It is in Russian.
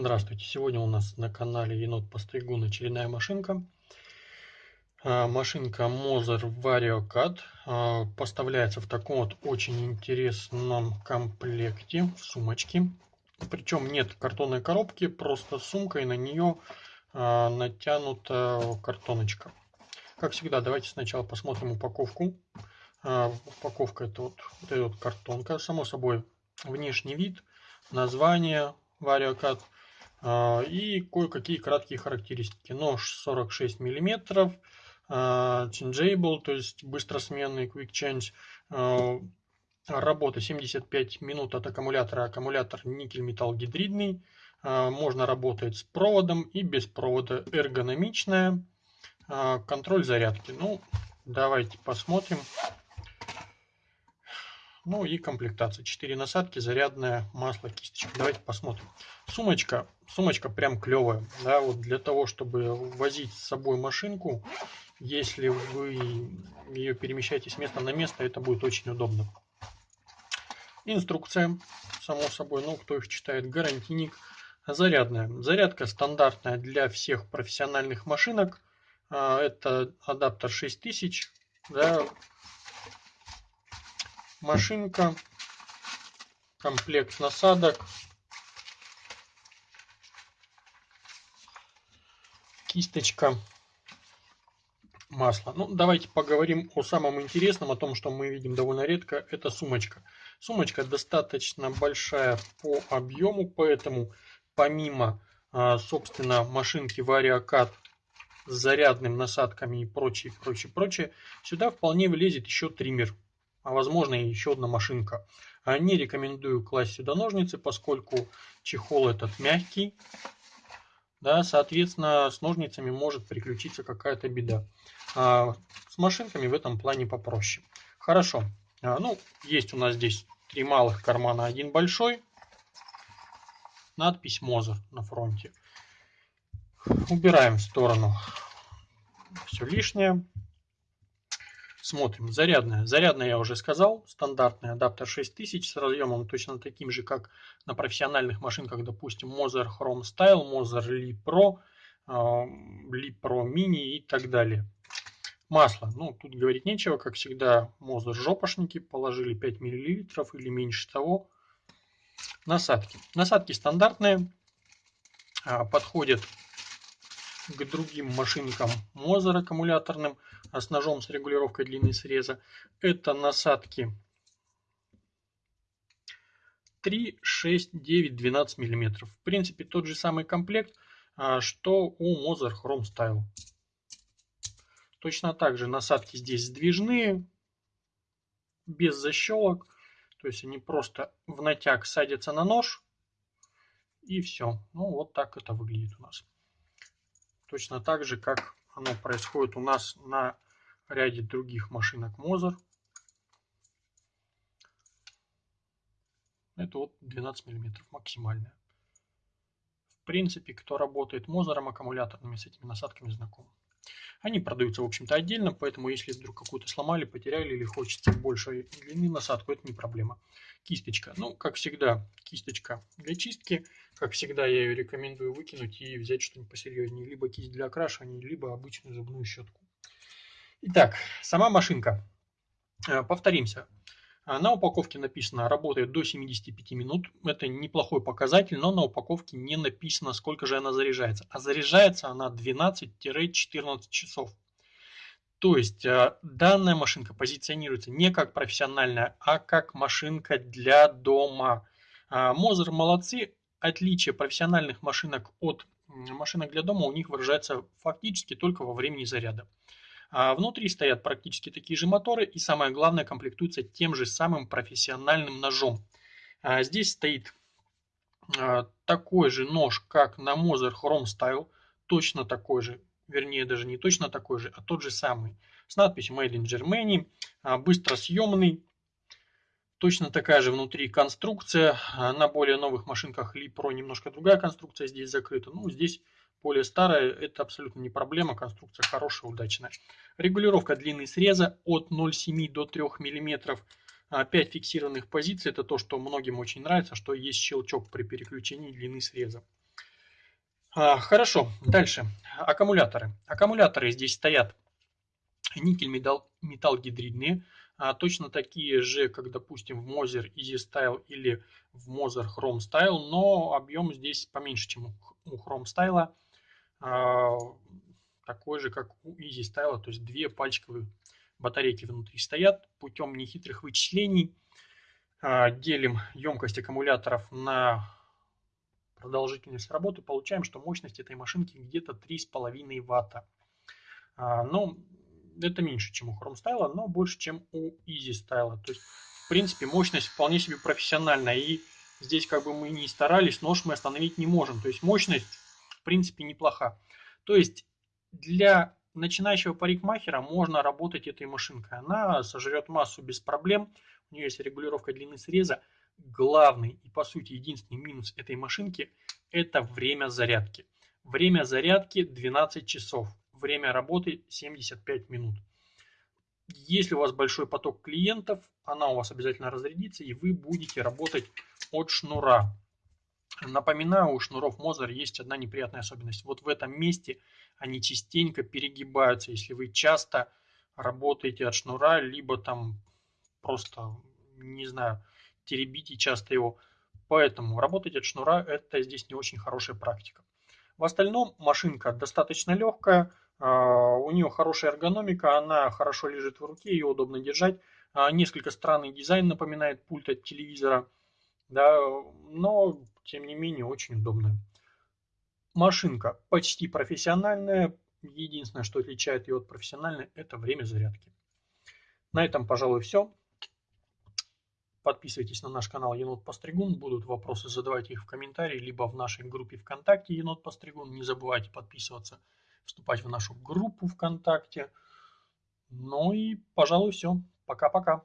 Здравствуйте! Сегодня у нас на канале Енот Постригун очередная машинка. А, машинка Moser VarioCAD а, поставляется в таком вот очень интересном комплекте в сумочке. Причем нет картонной коробки, просто сумка и на нее а, натянута картоночка. Как всегда, давайте сначала посмотрим упаковку. Упаковка это вот, вот эта вот картонка, само собой внешний вид, название а, и кое-какие краткие характеристики. Нож 46 мм, changeable, то есть быстросменный quick change, а, работа 75 минут от аккумулятора, аккумулятор никель-металл гидридный, а, можно работать с проводом и без провода, эргономичная, контроль зарядки. Ну, давайте посмотрим. Ну и комплектация. 4 насадки, зарядное масло, кисточка. Давайте посмотрим. Сумочка. Сумочка прям клевая. Да, вот для того, чтобы возить с собой машинку, если вы ее перемещаете с места на место, это будет очень удобно. Инструкция, само собой, ну кто их читает, гарантийник. Зарядная. Зарядка стандартная для всех профессиональных машинок. А, это адаптер 6000. Да, машинка, комплект насадок, кисточка, масло. Ну, давайте поговорим о самом интересном, о том, что мы видим довольно редко. Это сумочка. Сумочка достаточно большая по объему, поэтому помимо, а, собственно, машинки VarioCAD с зарядными насадками и прочее, прочее, прочее, сюда вполне влезет еще триммер а возможно и еще одна машинка. А не рекомендую класть сюда ножницы, поскольку чехол этот мягкий. Да, соответственно, с ножницами может приключиться какая-то беда. А с машинками в этом плане попроще. Хорошо. А, ну, есть у нас здесь три малых кармана, один большой. Надпись Мозер на фронте. Убираем в сторону все лишнее. Смотрим. Зарядная. Зарядная я уже сказал. Стандартный адаптер 6000 с разъемом точно таким же, как на профессиональных машинках, допустим, Moser Chrome Style, Moser Li Pro, Li Pro Mini и так далее. Масло. Ну, тут говорить нечего. Как всегда, Moser жопошники. Положили 5 мл или меньше того. Насадки. Насадки стандартные. А, подходят к другим машинкам Мозер аккумуляторным а с ножом с регулировкой длины среза. Это насадки 3, 6, 9, 12 мм. В принципе, тот же самый комплект, а, что у Moser Chrome Style. Точно так же насадки здесь сдвижные, без защелок. То есть они просто в натяг садятся на нож и все. Ну вот так это выглядит у нас точно так же, как оно происходит у нас на ряде других машинок Moser. Это вот 12 мм максимальная. В принципе, кто работает Мозером аккумуляторными, с этими насадками знаком. Они продаются, в общем-то, отдельно, поэтому если вдруг какую-то сломали, потеряли или хочется большей длины насадку, это не проблема. Кисточка. Ну, как всегда, кисточка для чистки. Как всегда, я ее рекомендую выкинуть и взять что-нибудь посерьезнее. Либо кисть для окрашивания, либо обычную зубную щетку. Итак, сама машинка. Э, повторимся. А на упаковке написано работает до 75 минут. Это неплохой показатель, но на упаковке не написано, сколько же она заряжается. А заряжается она 12-14 часов. То есть э, данная машинка позиционируется не как профессиональная, а как машинка для дома. Мозер молодцы. Отличие профессиональных машинок от машинок для дома у них выражается фактически только во времени заряда. А внутри стоят практически такие же моторы и самое главное комплектуется тем же самым профессиональным ножом. А здесь стоит а, такой же нож, как на Moser Chrome Style, точно такой же, вернее даже не точно такой же, а тот же самый, с надписью Made in Germany, быстросъемный, точно такая же внутри конструкция, на более новых машинках Li Pro немножко другая конструкция здесь закрыта, ну здесь более старая, это абсолютно не проблема, конструкция хорошая, удачная. Регулировка длины среза от 0,7 до 3 мм. 5 фиксированных позиций, это то, что многим очень нравится, что есть щелчок при переключении длины среза. А, хорошо, дальше. Аккумуляторы. Аккумуляторы здесь стоят никель металл, металл гидридные, а, точно такие же, как, допустим, в Moser Easy Style или в Moser Chrome Style, но объем здесь поменьше, чем у Chrome Style, такой же, как у Easy Style, то есть две пальчиковые батарейки внутри стоят. Путем нехитрых вычислений а, делим емкость аккумуляторов на продолжительность работы, получаем, что мощность этой машинки где-то 3,5 ватта. Но это меньше, чем у Chrome Style, но больше, чем у Easy Style. То есть, в принципе, мощность вполне себе профессиональная. И здесь как бы мы не старались, нож мы остановить не можем. То есть мощность, принципе, неплоха. То есть для начинающего парикмахера можно работать этой машинкой. Она сожрет массу без проблем. У нее есть регулировка длины среза. Главный и, по сути, единственный минус этой машинки – это время зарядки. Время зарядки 12 часов время работы 75 минут. Если у вас большой поток клиентов, она у вас обязательно разрядится, и вы будете работать от шнура. Напоминаю, у шнуров Мозер есть одна неприятная особенность. Вот в этом месте они частенько перегибаются. Если вы часто работаете от шнура, либо там просто, не знаю, теребите часто его. Поэтому работать от шнура это здесь не очень хорошая практика. В остальном машинка достаточно легкая, а, у нее хорошая эргономика, она хорошо лежит в руке, ее удобно держать. А, несколько странный дизайн напоминает пульт от телевизора, да, но тем не менее очень удобная. Машинка почти профессиональная. Единственное, что отличает ее от профессиональной, это время зарядки. На этом, пожалуй, все. Подписывайтесь на наш канал Енот Постригун. Будут вопросы, задавайте их в комментарии, либо в нашей группе ВКонтакте Енот Постригун. Не забывайте подписываться вступать в нашу группу ВКонтакте. Ну и, пожалуй, все. Пока-пока.